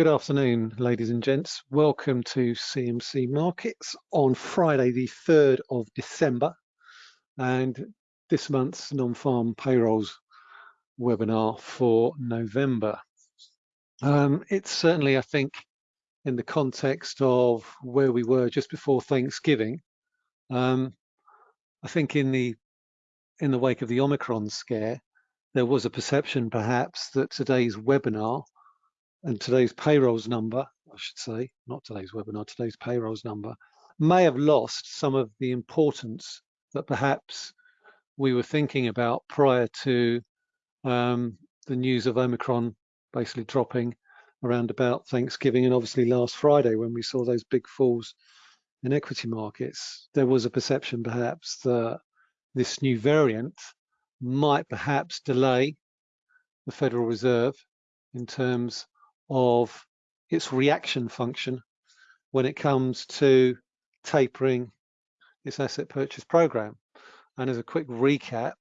Good afternoon, ladies and gents. Welcome to CMC Markets on Friday, the 3rd of December, and this month's non-farm payrolls webinar for November. Um, it's certainly, I think, in the context of where we were just before Thanksgiving. Um, I think in the in the wake of the Omicron scare, there was a perception perhaps that today's webinar and today's payrolls number, I should say, not today's webinar, today's payrolls number, may have lost some of the importance that perhaps we were thinking about prior to um, the news of Omicron basically dropping around about Thanksgiving and obviously last Friday when we saw those big falls in equity markets. There was a perception perhaps that this new variant might perhaps delay the Federal Reserve in terms of its reaction function when it comes to tapering its asset purchase program. And as a quick recap,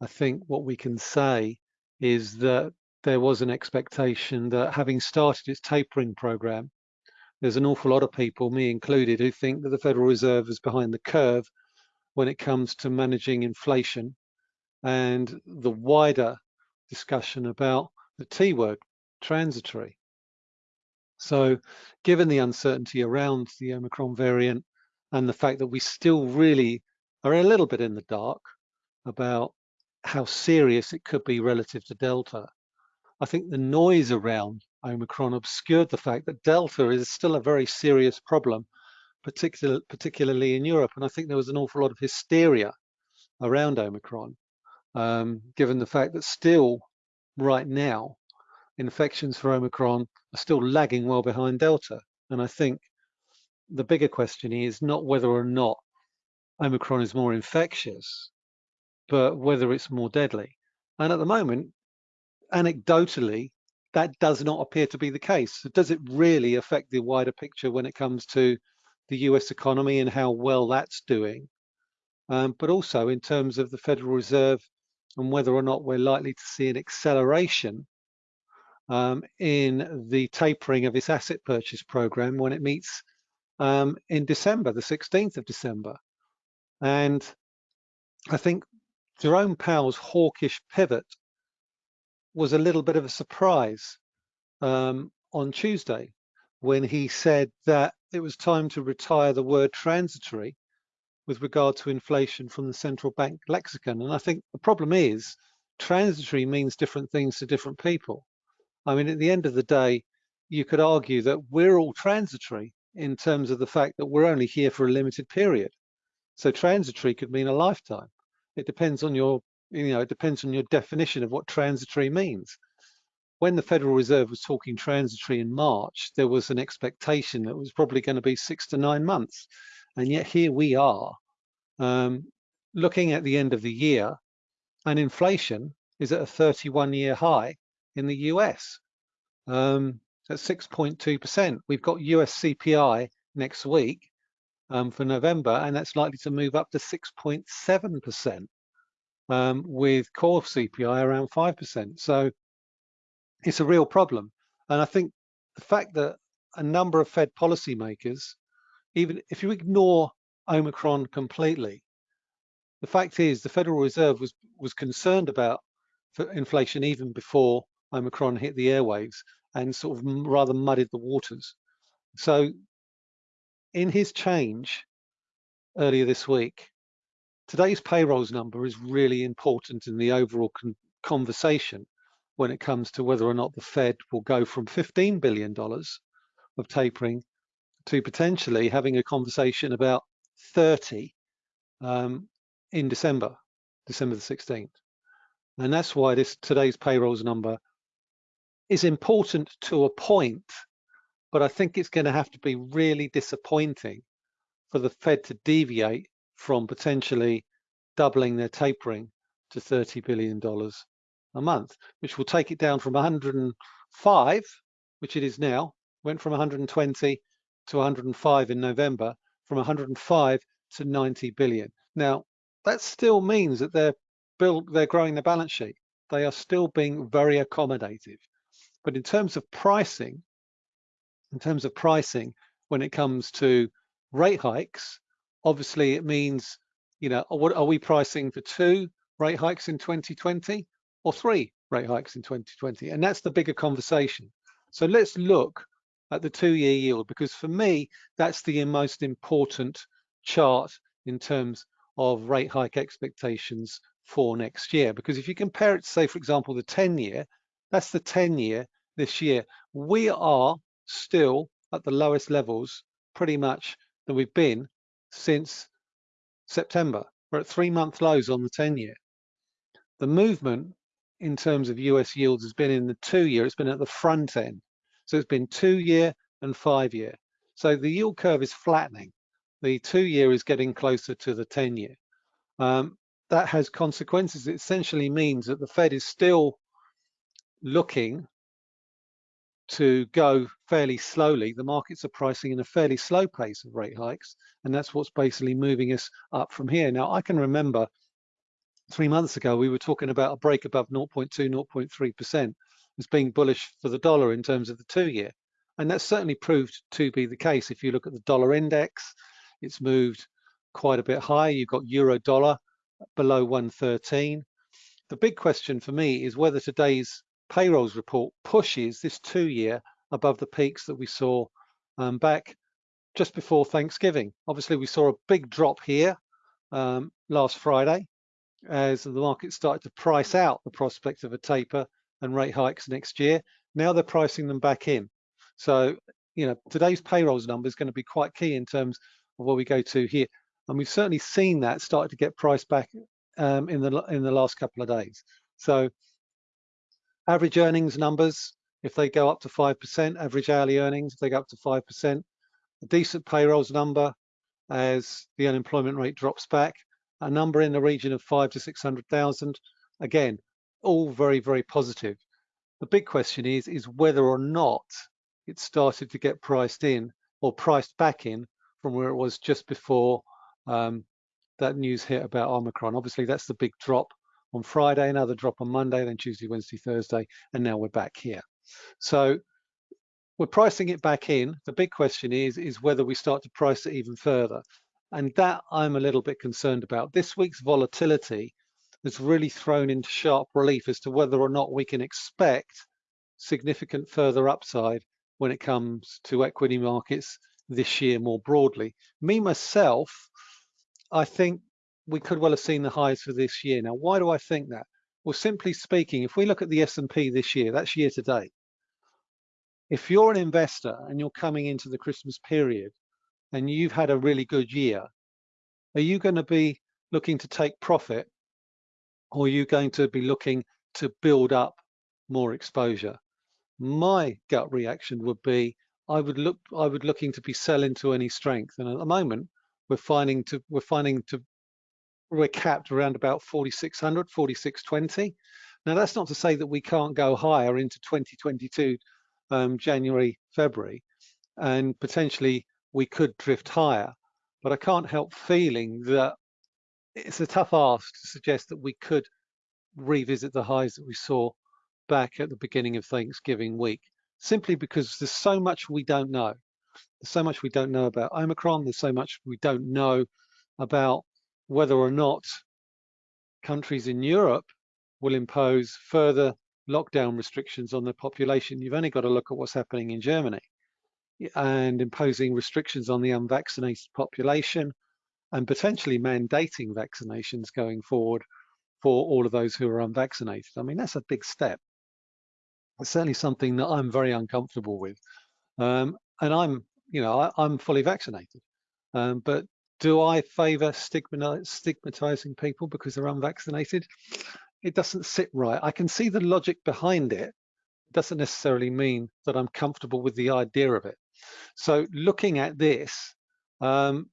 I think what we can say is that there was an expectation that having started its tapering program, there's an awful lot of people, me included, who think that the Federal Reserve is behind the curve when it comes to managing inflation and the wider discussion about the T word, transitory. So given the uncertainty around the Omicron variant and the fact that we still really are a little bit in the dark about how serious it could be relative to Delta, I think the noise around Omicron obscured the fact that Delta is still a very serious problem, particular, particularly in Europe. And I think there was an awful lot of hysteria around Omicron, um, given the fact that still right now, infections for Omicron are still lagging well behind Delta. And I think the bigger question is not whether or not Omicron is more infectious, but whether it's more deadly. And at the moment, anecdotally, that does not appear to be the case. Does it really affect the wider picture when it comes to the US economy and how well that's doing? Um, but also in terms of the Federal Reserve and whether or not we're likely to see an acceleration um, in the tapering of its asset purchase program when it meets um, in December, the 16th of December. And I think Jerome Powell's hawkish pivot was a little bit of a surprise um, on Tuesday when he said that it was time to retire the word transitory with regard to inflation from the central bank lexicon. And I think the problem is transitory means different things to different people. I mean, at the end of the day, you could argue that we're all transitory in terms of the fact that we're only here for a limited period. So transitory could mean a lifetime. It depends on your, you know, it depends on your definition of what transitory means. When the Federal Reserve was talking transitory in March, there was an expectation that it was probably going to be six to nine months. And yet here we are um, looking at the end of the year and inflation is at a 31 year high in the US um, at 6.2%. We've got US CPI next week um, for November, and that's likely to move up to 6.7% um, with core CPI around 5%. So it's a real problem. And I think the fact that a number of Fed policymakers, even if you ignore Omicron completely, the fact is the Federal Reserve was was concerned about inflation even before Omicron hit the airwaves and sort of rather muddied the waters. So in his change earlier this week, today's payrolls number is really important in the overall con conversation when it comes to whether or not the Fed will go from $15 billion of tapering to potentially having a conversation about 30 um, in December, December the 16th. And that's why this today's payrolls number is important to a point, but I think it's going to have to be really disappointing for the Fed to deviate from potentially doubling their tapering to $30 billion a month, which will take it down from 105, which it is now, went from 120 to 105 in November, from 105 to 90 billion. Now, that still means that they're build, they're growing the balance sheet. They are still being very accommodative. But in terms of pricing, in terms of pricing when it comes to rate hikes, obviously it means, you know, what are we pricing for two rate hikes in 2020 or three rate hikes in 2020? And that's the bigger conversation. So let's look at the two-year yield because for me, that's the most important chart in terms of rate hike expectations for next year. Because if you compare it say, for example, the 10-year, that's the 10-year this year. We are still at the lowest levels pretty much that we've been since September. We're at three-month lows on the 10-year. The movement in terms of US yields has been in the two-year, it's been at the front end. So it's been two-year and five-year. So the yield curve is flattening. The two-year is getting closer to the 10-year. Um, that has consequences. It essentially means that the Fed is still looking to go fairly slowly. The markets are pricing in a fairly slow pace of rate hikes, and that's what's basically moving us up from here. Now, I can remember three months ago, we were talking about a break above 0.2, 0.3% as being bullish for the dollar in terms of the two year. And that's certainly proved to be the case. If you look at the dollar index, it's moved quite a bit higher. You've got euro dollar below 113. The big question for me is whether today's payrolls report pushes this two year above the peaks that we saw um, back just before Thanksgiving. Obviously, we saw a big drop here um, last Friday as the market started to price out the prospect of a taper and rate hikes next year. Now they're pricing them back in. So, you know, today's payrolls number is going to be quite key in terms of where we go to here. And we've certainly seen that start to get priced back um, in the in the last couple of days. So average earnings numbers, if they go up to 5%, average hourly earnings, if they go up to 5%, a decent payrolls number as the unemployment rate drops back, a number in the region of five to 600,000. Again, all very, very positive. The big question is, is whether or not it started to get priced in or priced back in from where it was just before um, that news hit about Omicron. Obviously, that's the big drop on Friday, another drop on Monday, then Tuesday, Wednesday, Thursday, and now we're back here. So we're pricing it back in. The big question is, is whether we start to price it even further. And that I'm a little bit concerned about. This week's volatility has really thrown into sharp relief as to whether or not we can expect significant further upside when it comes to equity markets this year more broadly. Me, myself, I think we could well have seen the highs for this year. Now, why do I think that? Well, simply speaking, if we look at the S&P this year, that's year to date. If you're an investor and you're coming into the Christmas period and you've had a really good year, are you going to be looking to take profit or are you going to be looking to build up more exposure? My gut reaction would be I would look I would looking to be selling to any strength. And at the moment, we're finding to we're finding to we're capped around about 4600 4620 now that's not to say that we can't go higher into 2022 um, january february and potentially we could drift higher. But i can't help feeling that it's a tough ask to suggest that we could revisit the highs that we saw back at the beginning of thanksgiving week simply because there's so much we don't know. There's so much we don't know about omicron. There's so much we don't know about whether or not countries in Europe will impose further lockdown restrictions on the population. You've only got to look at what's happening in Germany and imposing restrictions on the unvaccinated population and potentially mandating vaccinations going forward for all of those who are unvaccinated. I mean, that's a big step. It's certainly something that I'm very uncomfortable with. Um, and I'm, you know, I, am fully vaccinated. Um, but do I favor stigmatizing people because they're unvaccinated? It doesn't sit right. I can see the logic behind it. it doesn't necessarily mean that I'm comfortable with the idea of it. So looking at this, um,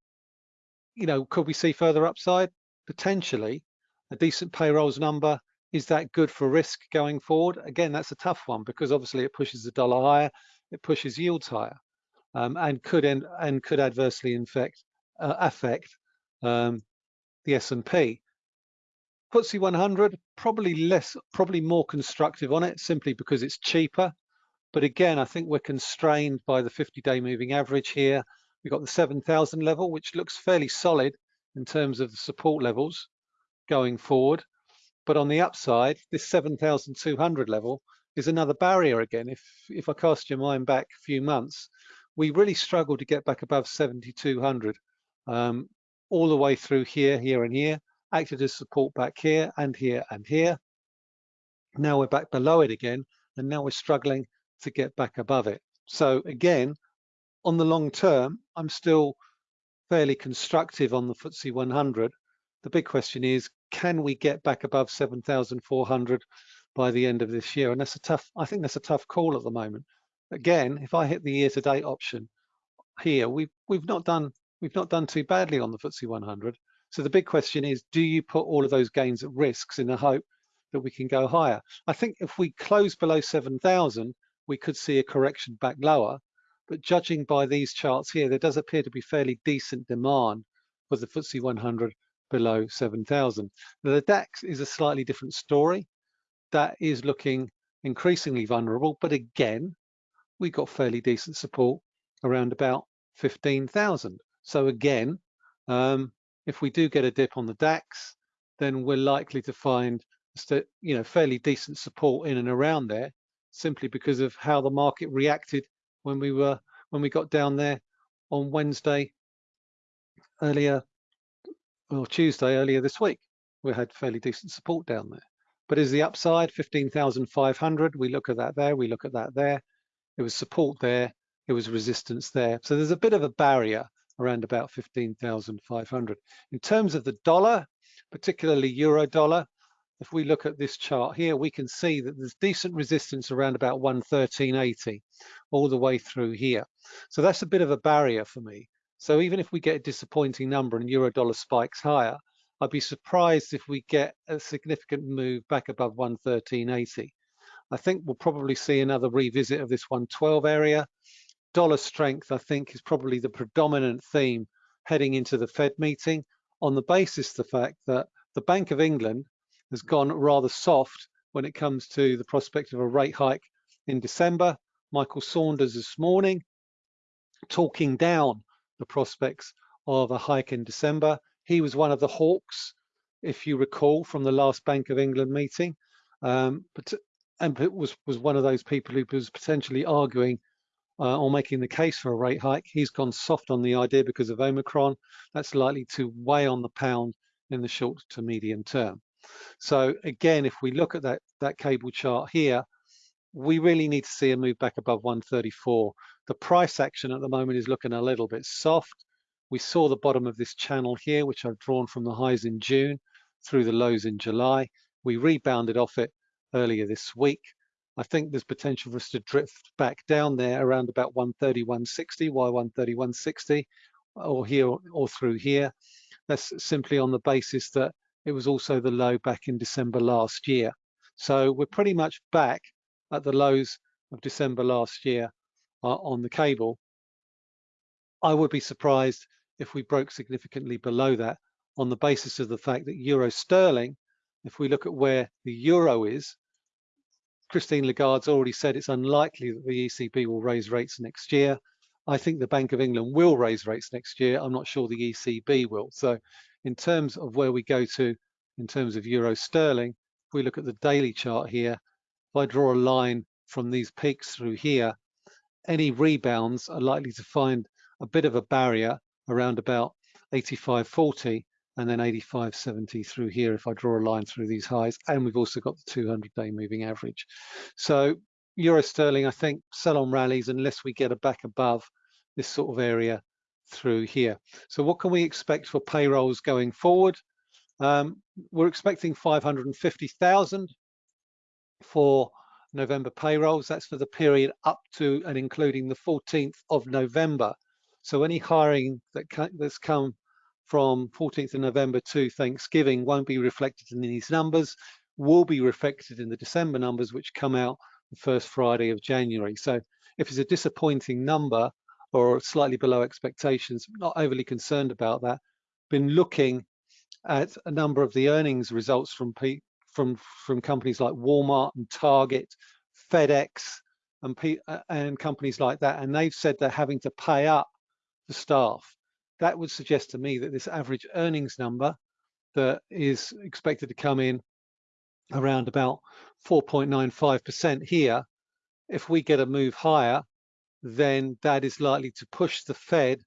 you know, could we see further upside? Potentially. A decent payrolls number, is that good for risk going forward? Again, that's a tough one because obviously it pushes the dollar higher, it pushes yields higher, um, and could end, and could adversely infect uh, affect um, the S&P. FTSE 100 probably less, probably more constructive on it simply because it's cheaper. But again, I think we're constrained by the 50-day moving average here. We've got the 7,000 level, which looks fairly solid in terms of the support levels going forward. But on the upside, this 7,200 level is another barrier again. If, if I cast your mind back a few months, we really struggled to get back above 7,200 um, all the way through here, here and here, acted as support back here and here and here. Now we're back below it again, and now we're struggling to get back above it. So again, on the long term, I'm still fairly constructive on the FTSE 100. The big question is, can we get back above 7,400 by the end of this year? And that's a tough, I think that's a tough call at the moment. Again, if I hit the year to date option here, we've, we've not done, we've not done too badly on the FTSE 100. So the big question is, do you put all of those gains at risks in the hope that we can go higher? I think if we close below 7,000, we could see a correction back lower. But judging by these charts here, there does appear to be fairly decent demand for the FTSE 100 below 7,000. Now The DAX is a slightly different story. That is looking increasingly vulnerable, but again, we got fairly decent support around about 15,000. So again, um, if we do get a dip on the DAX, then we're likely to find you know fairly decent support in and around there, simply because of how the market reacted when we were when we got down there on Wednesday earlier or Tuesday earlier this week. We had fairly decent support down there. But is the upside 15,500? We look at that there, we look at that there. It was support there, it was resistance there. So there's a bit of a barrier around about 15,500. In terms of the dollar, particularly euro dollar, if we look at this chart here, we can see that there's decent resistance around about 113.80 all the way through here. So that's a bit of a barrier for me. So even if we get a disappointing number and euro dollar spikes higher, I'd be surprised if we get a significant move back above 113.80. I think we'll probably see another revisit of this 112 area. Dollar strength, I think, is probably the predominant theme heading into the Fed meeting on the basis the fact that the Bank of England has gone rather soft when it comes to the prospect of a rate hike in December. Michael Saunders this morning talking down the prospects of a hike in December. He was one of the hawks, if you recall, from the last Bank of England meeting, um, but and was was one of those people who was potentially arguing uh, or making the case for a rate hike. He's gone soft on the idea because of Omicron. That's likely to weigh on the pound in the short to medium term. So again, if we look at that, that cable chart here, we really need to see a move back above 134. The price action at the moment is looking a little bit soft. We saw the bottom of this channel here, which I've drawn from the highs in June through the lows in July. We rebounded off it earlier this week. I think there's potential for us to drift back down there around about 130, 160, why 130, 160, or here or through here. That's simply on the basis that it was also the low back in December last year. So we're pretty much back at the lows of December last year uh, on the cable. I would be surprised if we broke significantly below that on the basis of the fact that euro sterling, if we look at where the euro is, Christine Lagarde's already said it's unlikely that the ECB will raise rates next year. I think the Bank of England will raise rates next year. I'm not sure the ECB will. So in terms of where we go to in terms of euro sterling, if we look at the daily chart here, if I draw a line from these peaks through here, any rebounds are likely to find a bit of a barrier around about 85.40 and then 85.70 through here if I draw a line through these highs. And we've also got the 200-day moving average. So euro sterling, I think, sell on rallies unless we get a back above this sort of area through here. So what can we expect for payrolls going forward? Um, we're expecting 550,000 for November payrolls. That's for the period up to and including the 14th of November. So any hiring that that's come from 14th of November to Thanksgiving won't be reflected in these numbers, will be reflected in the December numbers, which come out the first Friday of January. So if it's a disappointing number, or slightly below expectations. Not overly concerned about that. Been looking at a number of the earnings results from from from companies like Walmart and Target, FedEx, and, uh, and companies like that, and they've said they're having to pay up the staff. That would suggest to me that this average earnings number that is expected to come in around about 4.95% here, if we get a move higher, then that is likely to push the Fed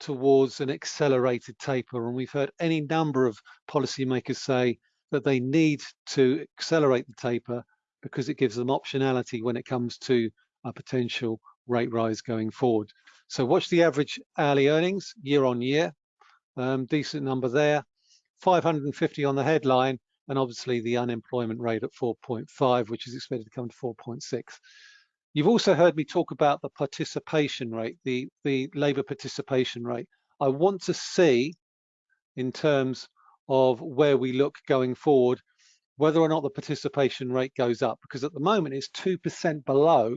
towards an accelerated taper. And we've heard any number of policymakers say that they need to accelerate the taper because it gives them optionality when it comes to a potential rate rise going forward. So watch the average hourly earnings year on year, um, decent number there, 550 on the headline, and obviously the unemployment rate at 4.5, which is expected to come to 4.6. You've also heard me talk about the participation rate, the, the labour participation rate. I want to see in terms of where we look going forward, whether or not the participation rate goes up, because at the moment it's 2% below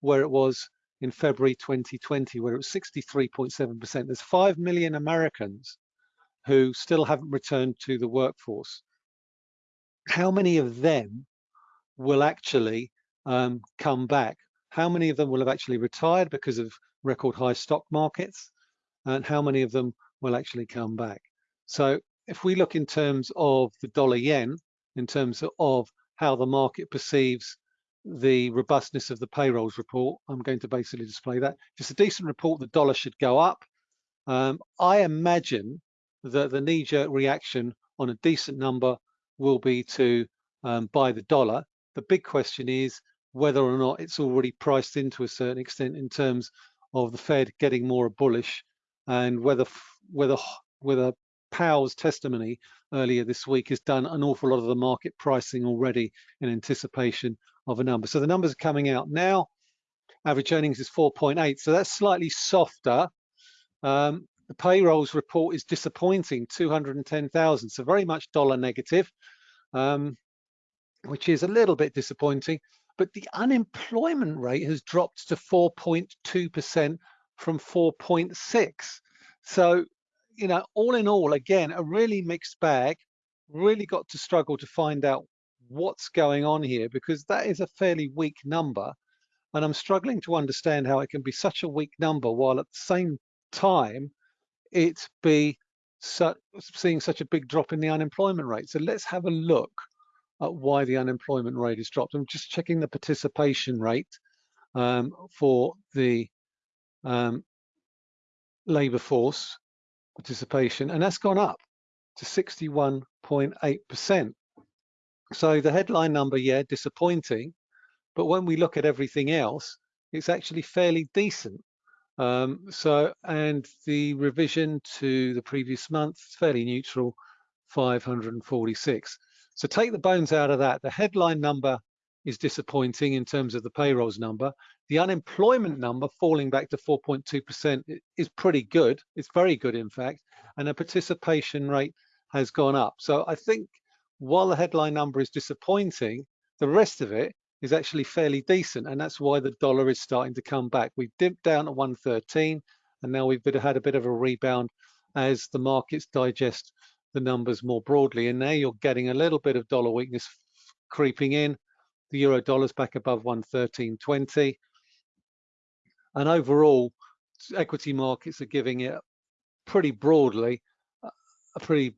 where it was in February 2020, where it was 63.7%. There's 5 million Americans who still haven't returned to the workforce. How many of them will actually um, come back? How many of them will have actually retired because of record high stock markets? And how many of them will actually come back? So if we look in terms of the dollar yen, in terms of how the market perceives the robustness of the payrolls report, I'm going to basically display that. Just a decent report, the dollar should go up. Um, I imagine that the knee-jerk reaction on a decent number will be to um, buy the dollar. The big question is whether or not it's already priced into a certain extent in terms of the Fed getting more bullish and whether whether whether Powell's testimony earlier this week has done an awful lot of the market pricing already in anticipation of a number. So the numbers are coming out now. Average earnings is 4.8, so that's slightly softer. Um, the payrolls report is disappointing, 210,000, so very much dollar negative, um, which is a little bit disappointing but the unemployment rate has dropped to 4.2% from 4.6. So, you know, all in all, again, a really mixed bag, really got to struggle to find out what's going on here because that is a fairly weak number. And I'm struggling to understand how it can be such a weak number while at the same time it be su seeing such a big drop in the unemployment rate. So let's have a look at why the unemployment rate has dropped. I'm just checking the participation rate um, for the um, labour force participation, and that's gone up to 61.8%. So the headline number, yeah, disappointing, but when we look at everything else, it's actually fairly decent. Um, so, and the revision to the previous month, fairly neutral, 546. So take the bones out of that. The headline number is disappointing in terms of the payrolls number. The unemployment number falling back to 4.2% is pretty good. It's very good, in fact. And the participation rate has gone up. So I think while the headline number is disappointing, the rest of it is actually fairly decent. And that's why the dollar is starting to come back. We've dipped down at 113 and now we've had a bit of a rebound as the markets digest the numbers more broadly. And now you're getting a little bit of dollar weakness creeping in. The euro dollar's back above 113.20. And overall, equity markets are giving it pretty broadly a pretty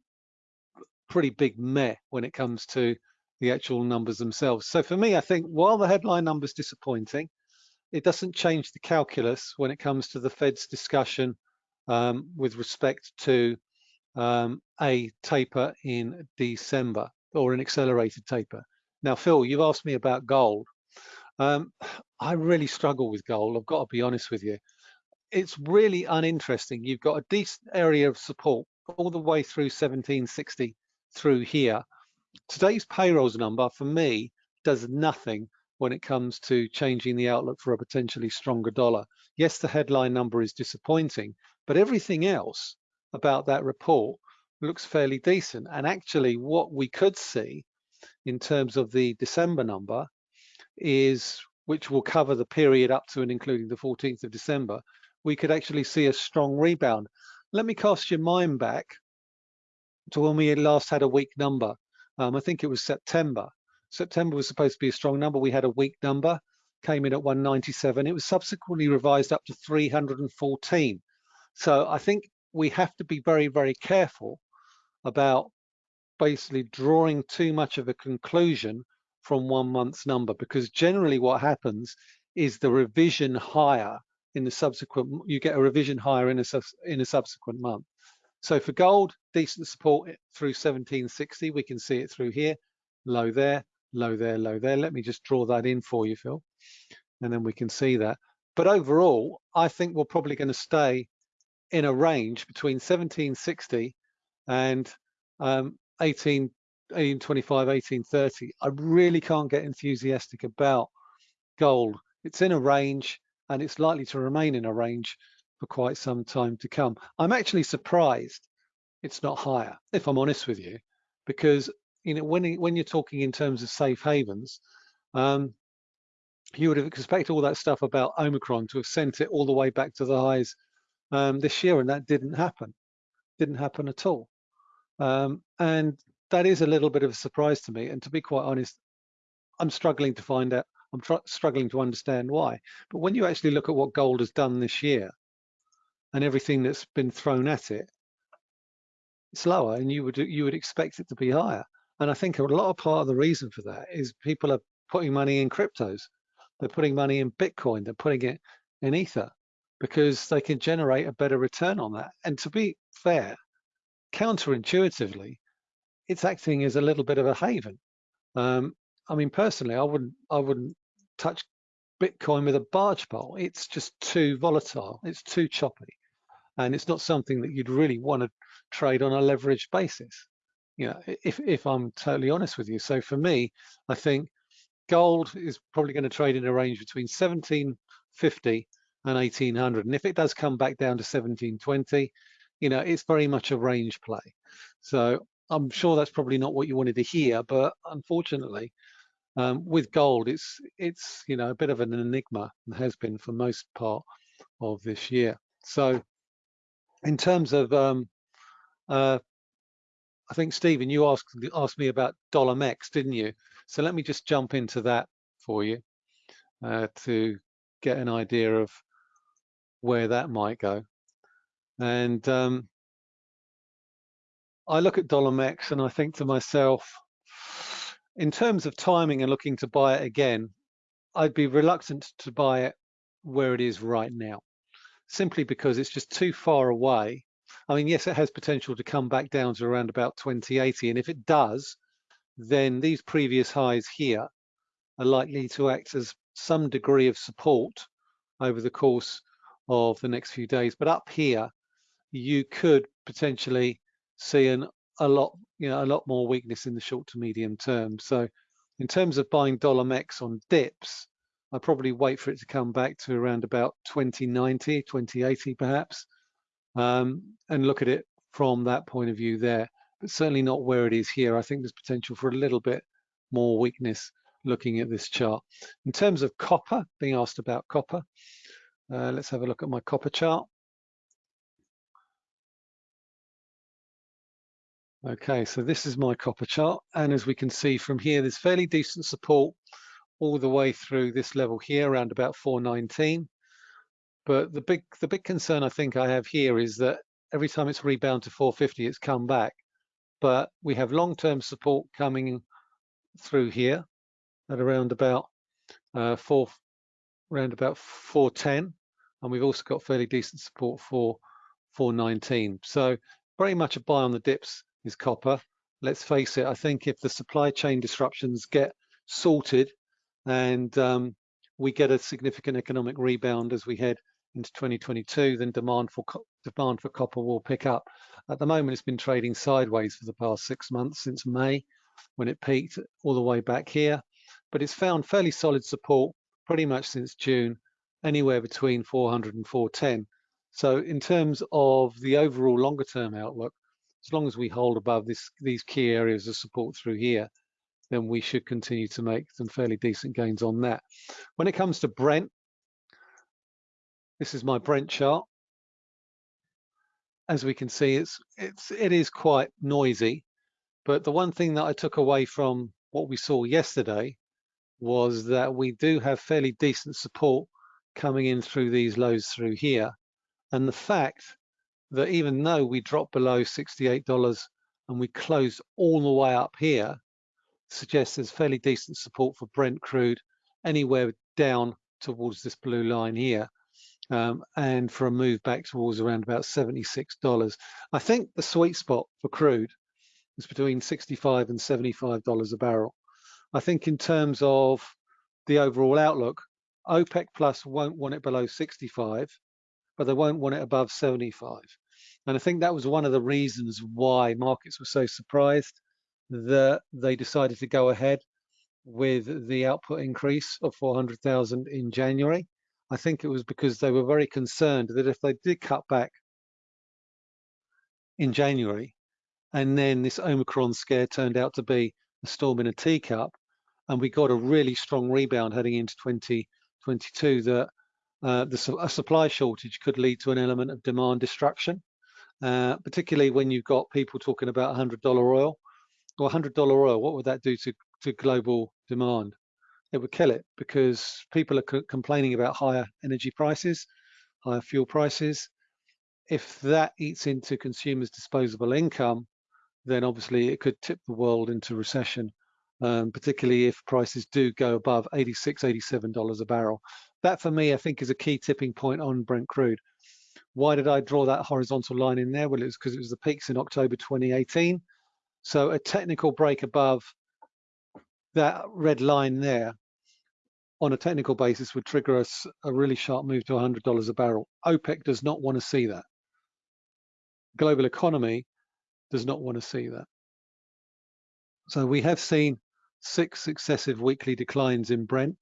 pretty big meh when it comes to the actual numbers themselves. So for me, I think while the headline number's disappointing, it doesn't change the calculus when it comes to the Fed's discussion um, with respect to um, a taper in December or an accelerated taper. Now, Phil, you've asked me about gold. Um, I really struggle with gold. I've got to be honest with you. It's really uninteresting. You've got a decent area of support all the way through 1760 through here. Today's payrolls number for me does nothing when it comes to changing the outlook for a potentially stronger dollar. Yes, the headline number is disappointing, but everything else about that report looks fairly decent. And actually what we could see in terms of the December number is, which will cover the period up to and including the 14th of December, we could actually see a strong rebound. Let me cast your mind back to when we last had a weak number. Um, I think it was September. September was supposed to be a strong number. We had a weak number. came in at 197. It was subsequently revised up to 314. So I think we have to be very, very careful about basically drawing too much of a conclusion from one month's number because generally what happens is the revision higher in the subsequent, you get a revision higher in a, in a subsequent month. So for gold, decent support through 1760, we can see it through here, low there, low there, low there. Let me just draw that in for you, Phil, and then we can see that. But overall, I think we're probably going to stay in a range between 1760 and um, 18, 1825, 1830. I really can't get enthusiastic about gold. It's in a range and it's likely to remain in a range for quite some time to come. I'm actually surprised it's not higher, if I'm honest with you, because you know when when you're talking in terms of safe havens, um, you would have expected all that stuff about Omicron to have sent it all the way back to the highs um, this year, and that didn't happen. Didn't happen at all. Um, and that is a little bit of a surprise to me. And to be quite honest, I'm struggling to find out. I'm struggling to understand why. But when you actually look at what gold has done this year and everything that's been thrown at it, it's lower, and you would you would expect it to be higher. And I think a lot of part of the reason for that is people are putting money in cryptos. They're putting money in Bitcoin. They're putting it in Ether because they can generate a better return on that. And to be fair, counterintuitively, it's acting as a little bit of a haven. Um, I mean, personally, I wouldn't, I wouldn't touch Bitcoin with a barge pole. It's just too volatile. It's too choppy, and it's not something that you'd really want to trade on a leveraged basis. You know, if if I'm totally honest with you. So for me, I think gold is probably going to trade in a range between 1750 and 1800, and if it does come back down to 1720, you know, it's very much a range play. So I'm sure that's probably not what you wanted to hear, but unfortunately, um, with gold, it's it's you know a bit of an enigma and has been for most part of this year. So, in terms of, um, uh, I think Stephen, you asked asked me about dollar mex, didn't you? So let me just jump into that for you uh, to get an idea of where that might go. And um, I look at dollar mex and I think to myself, in terms of timing and looking to buy it again, I'd be reluctant to buy it where it is right now, simply because it's just too far away. I mean, yes, it has potential to come back down to around about 2080. And if it does, then these previous highs here are likely to act as some degree of support over the course of the next few days. But up here, you could potentially see an, a lot, you know, a lot more weakness in the short to medium term. So in terms of buying dollar mex on dips, I probably wait for it to come back to around about 2090, 2080 perhaps, um, and look at it from that point of view there, but certainly not where it is here. I think there's potential for a little bit more weakness looking at this chart. In terms of copper, being asked about copper, uh, let's have a look at my copper chart. Okay, so this is my copper chart. And as we can see from here, there's fairly decent support all the way through this level here around about 419. But the big the big concern I think I have here is that every time it's rebound to 450, it's come back. But we have long-term support coming through here at around about uh, four, around about 410, and we've also got fairly decent support for 419. So very much a buy on the dips is copper. Let's face it, I think if the supply chain disruptions get sorted and um, we get a significant economic rebound as we head into 2022, then demand for demand for copper will pick up. At the moment, it's been trading sideways for the past six months since May, when it peaked all the way back here. But it's found fairly solid support pretty much since June, anywhere between 400 and 410. So in terms of the overall longer term outlook, as long as we hold above this, these key areas of support through here, then we should continue to make some fairly decent gains on that. When it comes to Brent, this is my Brent chart. As we can see, it's it's it is quite noisy, but the one thing that I took away from what we saw yesterday was that we do have fairly decent support coming in through these lows through here. And the fact that even though we dropped below $68 and we closed all the way up here, suggests there's fairly decent support for Brent crude anywhere down towards this blue line here. Um, and for a move back towards around about $76. I think the sweet spot for crude is between 65 and $75 a barrel. I think in terms of the overall outlook, OPEC Plus won't want it below 65, but they won't want it above 75. And I think that was one of the reasons why markets were so surprised that they decided to go ahead with the output increase of 400,000 in January. I think it was because they were very concerned that if they did cut back in January, and then this Omicron scare turned out to be a storm in a teacup, and we got a really strong rebound heading into 2022, that uh, the, a supply shortage could lead to an element of demand destruction, uh, particularly when you've got people talking about $100 oil. Well, $100 oil, what would that do to, to global demand? It would kill it because people are complaining about higher energy prices, higher fuel prices. If that eats into consumers' disposable income, then obviously it could tip the world into recession, um, particularly if prices do go above $86, $87 a barrel. That for me, I think is a key tipping point on Brent crude. Why did I draw that horizontal line in there? Well, it was because it was the peaks in October 2018. So a technical break above that red line there on a technical basis would trigger us a really sharp move to $100 a barrel. OPEC does not want to see that. Global economy does not want to see that. So we have seen six successive weekly declines in Brent.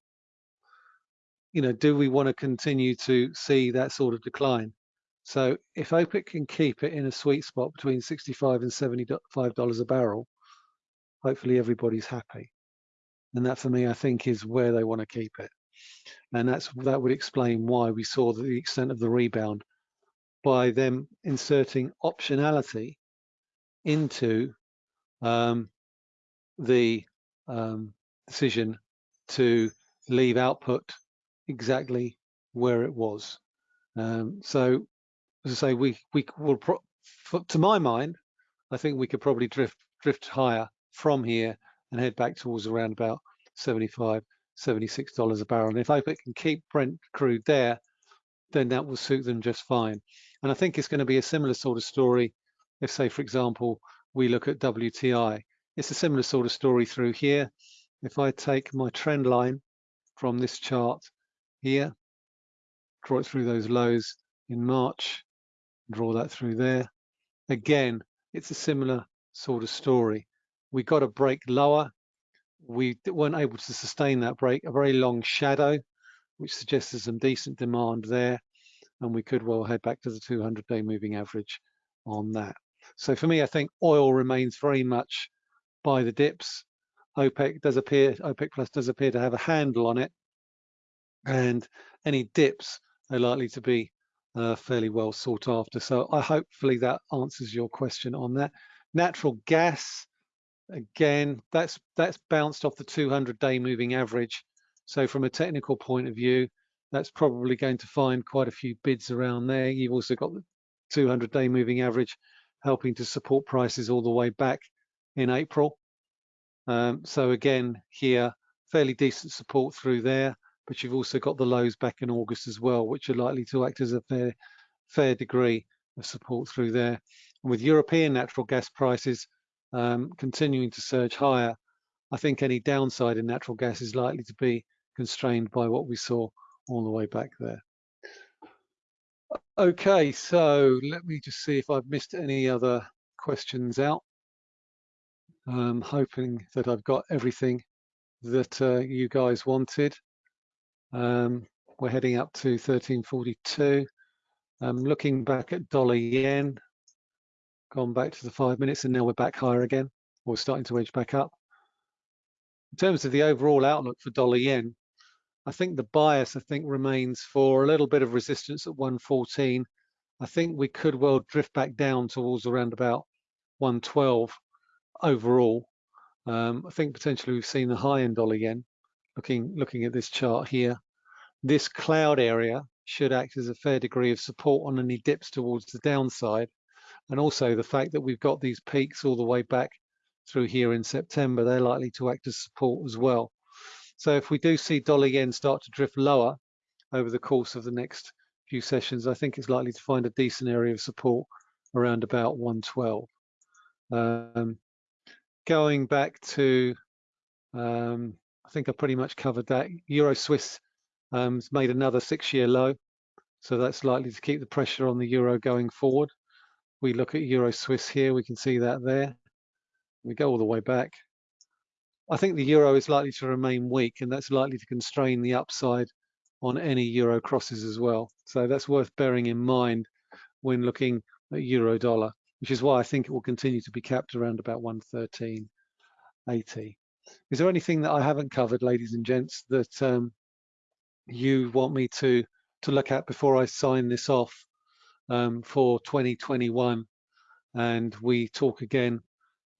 You know, do we want to continue to see that sort of decline? So if OPEC can keep it in a sweet spot between 65 and 75 dollars a barrel, hopefully everybody's happy. And that for me, I think is where they want to keep it. And that's that would explain why we saw the extent of the rebound by them inserting optionality into um, the um, decision to leave output exactly where it was. Um, so, as I say, we we will, to my mind, I think we could probably drift drift higher from here and head back towards around about 75, 76 dollars a barrel. And if OPEC can keep Brent crude there, then that will suit them just fine. And I think it's going to be a similar sort of story if say, for example, we look at WTI. It's a similar sort of story through here. If I take my trend line from this chart here, draw it through those lows in March, draw that through there. Again, it's a similar sort of story. We got a break lower. We weren't able to sustain that break, a very long shadow, which suggests there's some decent demand there. And we could well head back to the 200 day moving average on that. So for me, I think oil remains very much buy the dips. OPEC does appear, OPEC Plus does appear to have a handle on it, and any dips are likely to be uh, fairly well sought after. So I hopefully that answers your question on that. Natural gas, again, that's that's bounced off the 200-day moving average. So from a technical point of view, that's probably going to find quite a few bids around there. You've also got the 200-day moving average helping to support prices all the way back in April. Um, so again, here, fairly decent support through there, but you've also got the lows back in August as well, which are likely to act as a fair, fair degree of support through there. And with European natural gas prices um, continuing to surge higher, I think any downside in natural gas is likely to be constrained by what we saw all the way back there. Okay, so let me just see if I've missed any other questions out. I'm hoping that I've got everything that uh, you guys wanted. Um, we're heading up to 1342. I'm looking back at dollar yen, gone back to the five minutes, and now we're back higher again. We're starting to edge back up. In terms of the overall outlook for dollar yen, I think the bias, I think, remains for a little bit of resistance at 114. I think we could well drift back down towards around about 112 overall. Um, I think potentially we've seen the high in dollar yen looking looking at this chart here, this cloud area should act as a fair degree of support on any dips towards the downside. And also the fact that we've got these peaks all the way back through here in September, they're likely to act as support as well. So if we do see dollar yen start to drift lower over the course of the next few sessions, I think it's likely to find a decent area of support around about 112. Um, going back to, um, I think I pretty much covered that. Euro Swiss um, has made another six-year low, so that's likely to keep the pressure on the euro going forward. We look at Euro Swiss here, we can see that there. We go all the way back. I think the euro is likely to remain weak, and that's likely to constrain the upside on any euro crosses as well. So that's worth bearing in mind when looking at euro dollar, which is why I think it will continue to be capped around about 113.80. Is there anything that I haven't covered, ladies and gents, that um, you want me to to look at before I sign this off um, for 2021 and we talk again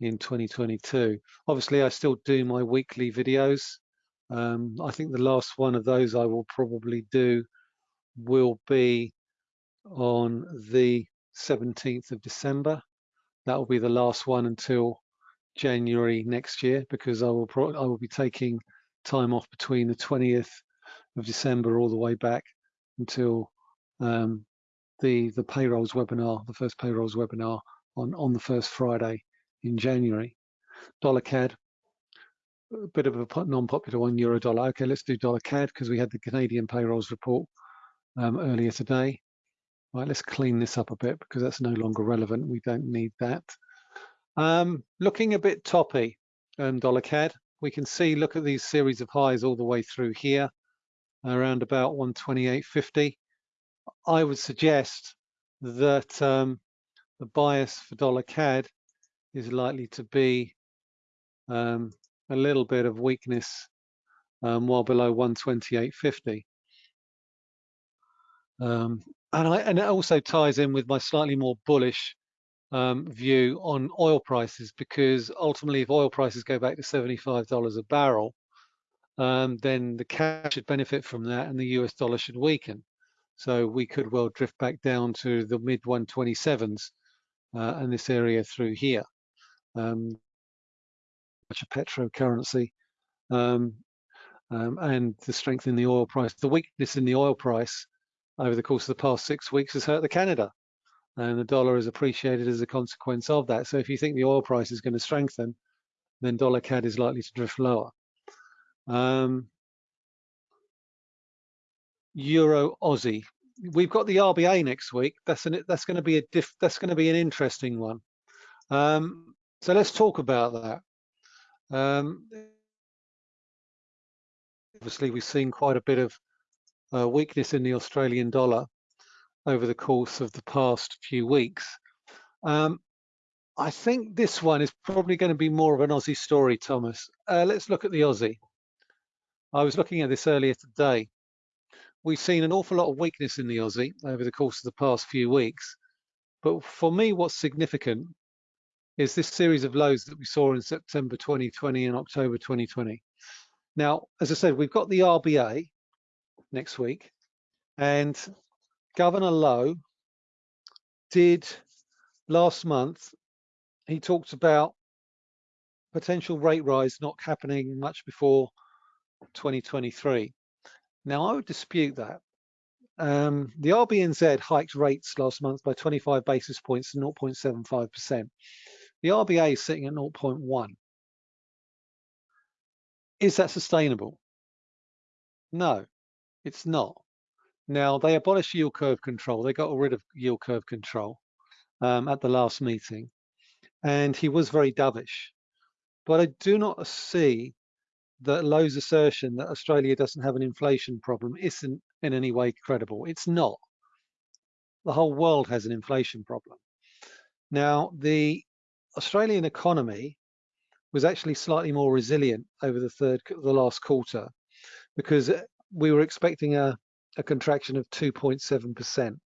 in 2022. Obviously, I still do my weekly videos. Um, I think the last one of those I will probably do will be on the 17th of December. That will be the last one until January next year because I will I will be taking time off between the 20th of December all the way back until um, the the payrolls webinar, the first payrolls webinar on on the first Friday in January. Dollar CAD, a bit of a non-popular one, euro dollar. Okay, let's do dollar CAD because we had the Canadian payrolls report um, earlier today. Right, let's clean this up a bit because that's no longer relevant. We don't need that. Um, looking a bit toppy, um, dollar CAD, we can see, look at these series of highs all the way through here, around about 128.50. I would suggest that um, the bias for dollar CAD is likely to be um, a little bit of weakness um, while below 128.50. Um, and, I, and it also ties in with my slightly more bullish um, view on oil prices because ultimately if oil prices go back to $75 a barrel, um, then the cash should benefit from that and the US dollar should weaken. So we could well drift back down to the mid 127s uh, and this area through here um, much a petro currency, um, um, and the strength in the oil price. The weakness in the oil price over the course of the past six weeks has hurt the Canada, and the dollar has appreciated as a consequence of that. So if you think the oil price is going to strengthen, then dollar CAD is likely to drift lower. Um, Euro Aussie. We've got the RBA next week. That's an that's going to be a diff, that's going to be an interesting one. Um, so let's talk about that. Um, obviously, we've seen quite a bit of uh, weakness in the Australian dollar over the course of the past few weeks. Um, I think this one is probably going to be more of an Aussie story, Thomas. Uh, let's look at the Aussie. I was looking at this earlier today. We've seen an awful lot of weakness in the Aussie over the course of the past few weeks. But for me, what's significant is this series of lows that we saw in September 2020 and October 2020. Now, as I said, we've got the RBA next week, and Governor Lowe did last month, he talked about potential rate rise not happening much before 2023. Now, I would dispute that. Um, the RBNZ hiked rates last month by 25 basis points to 0.75%. The RBA is sitting at 0.1. Is that sustainable? No, it's not. Now, they abolished yield curve control. They got rid of yield curve control um, at the last meeting. And he was very dovish. But I do not see that Lowe's assertion that Australia doesn't have an inflation problem isn't in any way credible. It's not. The whole world has an inflation problem. Now, the Australian economy was actually slightly more resilient over the third, the last quarter, because we were expecting a, a contraction of 2.7%.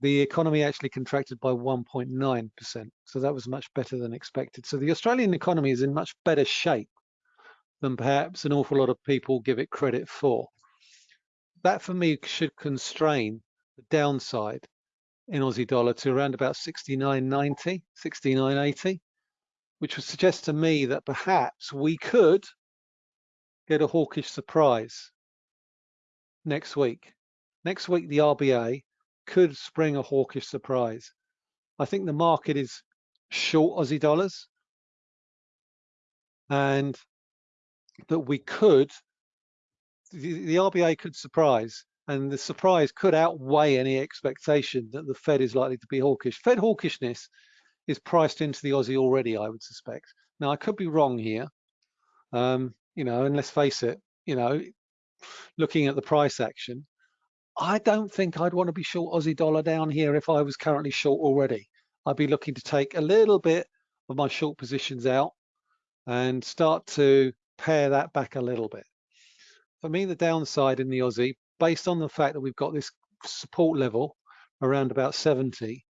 The economy actually contracted by 1.9%, so that was much better than expected. So the Australian economy is in much better shape than perhaps an awful lot of people give it credit for. That for me should constrain the downside in Aussie dollar to around about 69.90, 69.80, which would suggest to me that perhaps we could get a hawkish surprise next week. Next week, the RBA could spring a hawkish surprise. I think the market is short Aussie dollars and that we could, the, the RBA could surprise and the surprise could outweigh any expectation that the Fed is likely to be hawkish. Fed hawkishness is priced into the Aussie already, I would suspect. Now, I could be wrong here, um, you know, and let's face it, you know, looking at the price action, I don't think I'd want to be short Aussie dollar down here if I was currently short already. I'd be looking to take a little bit of my short positions out and start to pare that back a little bit. For me, the downside in the Aussie, based on the fact that we've got this support level around about 70,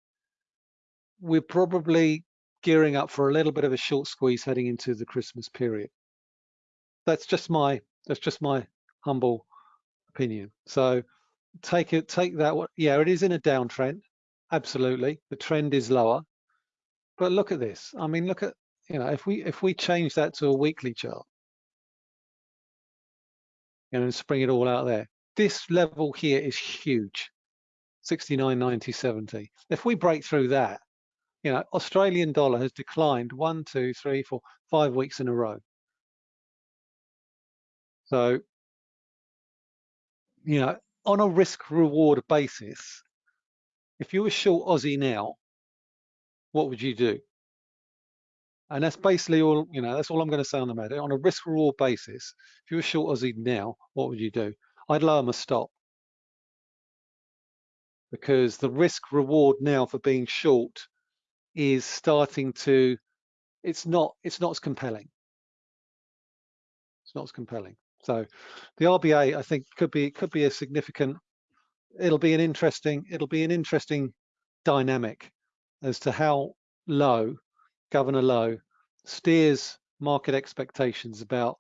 we're probably gearing up for a little bit of a short squeeze heading into the Christmas period. That's just my that's just my humble opinion. So take it take that yeah, it is in a downtrend. Absolutely. The trend is lower. But look at this. I mean, look at, you know, if we if we change that to a weekly chart, you know, and spring it all out there, this level here is huge 69 90 70 if we break through that you know australian dollar has declined one two three four five weeks in a row so you know on a risk reward basis if you were short aussie now what would you do? And that's basically all you know that's all i'm going to say on the matter. On a risk reward basis if you were short aussie now what would you do? I'd lower my stop. Because the risk reward now for being short is starting to it's not it's not as compelling. It's not as compelling so the RBA I think could be could be a significant it'll be an interesting it'll be an interesting dynamic as to how low Governor Lowe steers market expectations about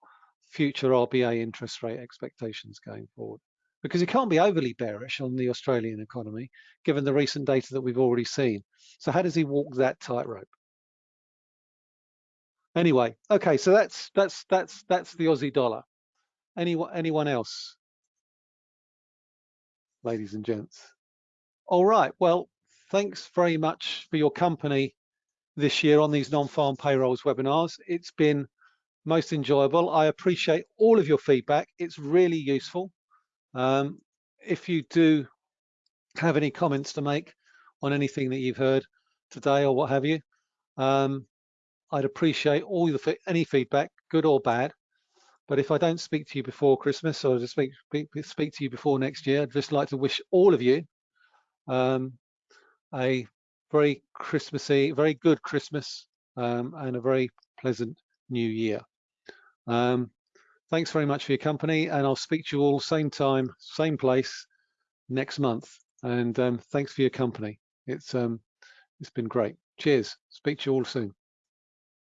future RBA interest rate expectations going forward. Because it can't be overly bearish on the Australian economy, given the recent data that we've already seen. So how does he walk that tightrope? Anyway, okay, so that's that's that's that's the Aussie dollar. Anyone anyone else, ladies and gents? All right, well, thanks very much for your company this year on these non-farm payrolls webinars. It's been most enjoyable. I appreciate all of your feedback. It's really useful. Um, if you do have any comments to make on anything that you've heard today or what have you, um, I'd appreciate all the any feedback, good or bad. But if I don't speak to you before Christmas or speak, speak, speak to you before next year, I'd just like to wish all of you um, a very Christmassy, very good Christmas um, and a very pleasant new year. Um, thanks very much for your company and I'll speak to you all same time, same place next month. And um, thanks for your company. It's um, It's been great. Cheers. Speak to you all soon.